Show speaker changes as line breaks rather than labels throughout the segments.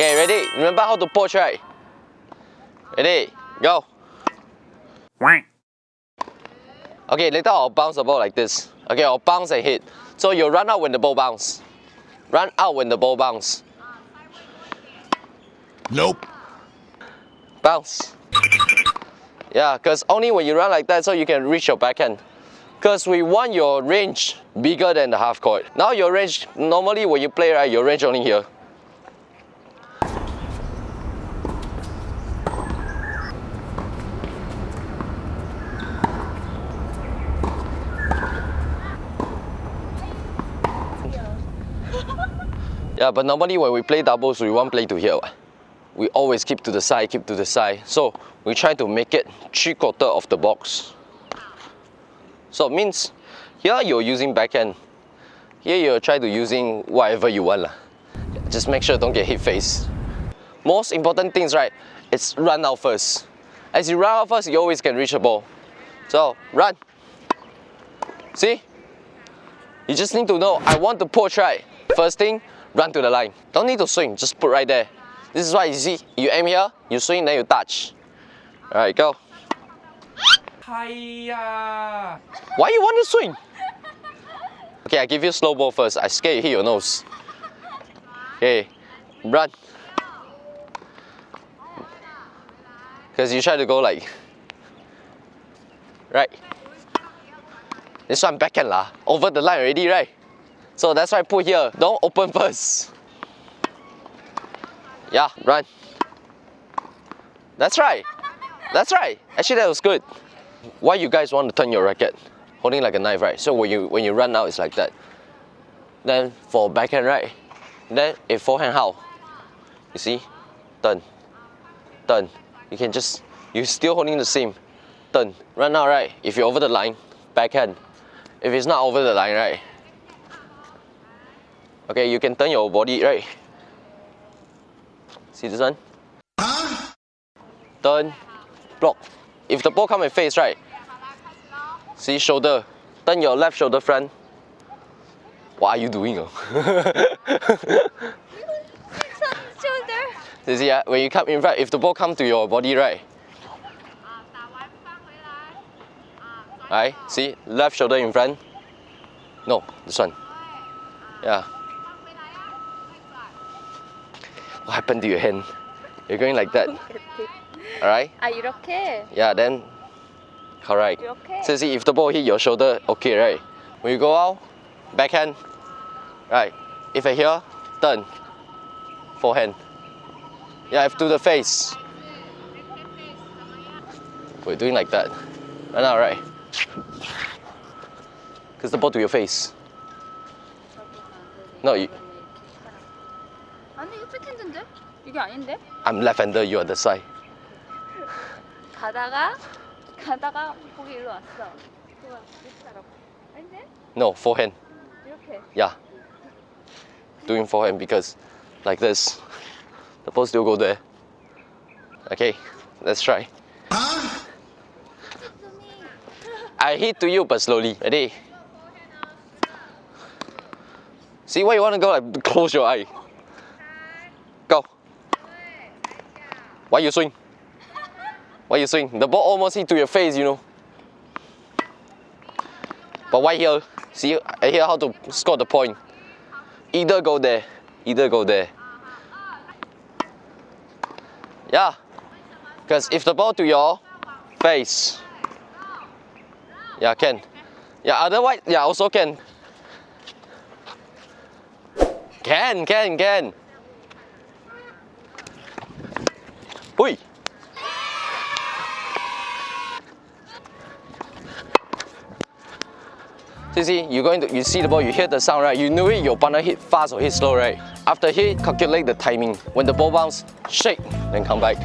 Okay, ready? Remember how to poach, right? Ready? Go. Okay, later I'll bounce the ball like this. Okay, I'll bounce and hit. So you run out when the ball bounce. Run out when the ball bounce.
Nope.
Bounce. Yeah, because only when you run like that so you can reach your backhand. Because we want your range bigger than the half court. Now your range, normally when you play, right, your range only here. Yeah, but normally when we play doubles, we won't play to here. We always keep to the side, keep to the side. So we try to make it three quarter of the box. So it means here you're using backhand. Here you're trying to using whatever you want. Just make sure don't get hit face. Most important things, right, it's run out first. As you run out first, you always can reach the ball. So run. See? You just need to know, I want to poach right. First thing, run to the line. Don't need to swing, just put right there. This is why you see, you aim here, you swing, then you touch. Alright, go.
Hiya!
Why you want to swing? Okay, I give you slow ball first. I scare you hit your nose. Okay, run. Because you try to go like, right. This one backhand lah. Over the line already, right? So that's why I put here. Don't open first. Yeah, run. That's right. That's right. Actually, that was good. Why you guys want to turn your racket? Holding like a knife, right? So when you when you run out, it's like that. Then for backhand, right? Then if forehand, how? You see? Turn. Turn. You can just, you're still holding the same. Turn. Run out, right? If you're over the line, backhand. If it's not over the line, right? Okay, you can turn your body, right? See this one? Turn, block. If the ball come and face, right? See shoulder. Turn your left shoulder front. What are you doing? Oh?
shoulder.
you see, ah, when you come in front, if the ball come to your body, right? Right? See, left shoulder in front. No, this one. Yeah. what happened to your hand? You're going like that. Alright?
Ah, Are you okay?
Yeah, then correct.
Okay?
So see if the ball hit your shoulder, okay, right? When you go out, backhand, right? If I here, turn, forehand. Yeah, if to the face. We're doing like that. Right now, right? Because the ball to your face. No, you.
아니 이거 백핸드인데? 이게 아닌데?
I'm left-hander, you are the side.
가다가 가다가 거기 일로 왔어. 그거 이렇게 하라고. 아닌데?
No, forehand.
이렇게.
Yeah. Doing forehand because like this. The ball still go there. Okay, let's try. I hit to you but slowly. Ready? See why you want to go like close your eye. Go. Why you swing? Why you swing? The ball almost hit to your face, you know. But why here? See, I hear how to score the point. Either go there, either go there. Yeah. Because if the ball to your face, yeah, can. Yeah, otherwise, yeah, also can. Can, can, can. Ui. You see, you're going to, you see the ball, you hear the sound, right? You know it, your partner hit fast or hit slow, right? After hit, calculate the timing. When the ball bounce, shake, then come back.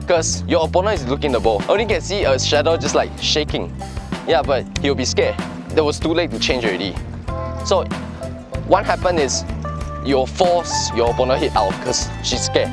Because your opponent is looking the ball. Only can see a shadow just like shaking. Yeah, but he'll be scared. That was too late to change already. So what happened is you'll force your opponent hit out because she's scared.